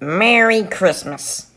Merry Christmas.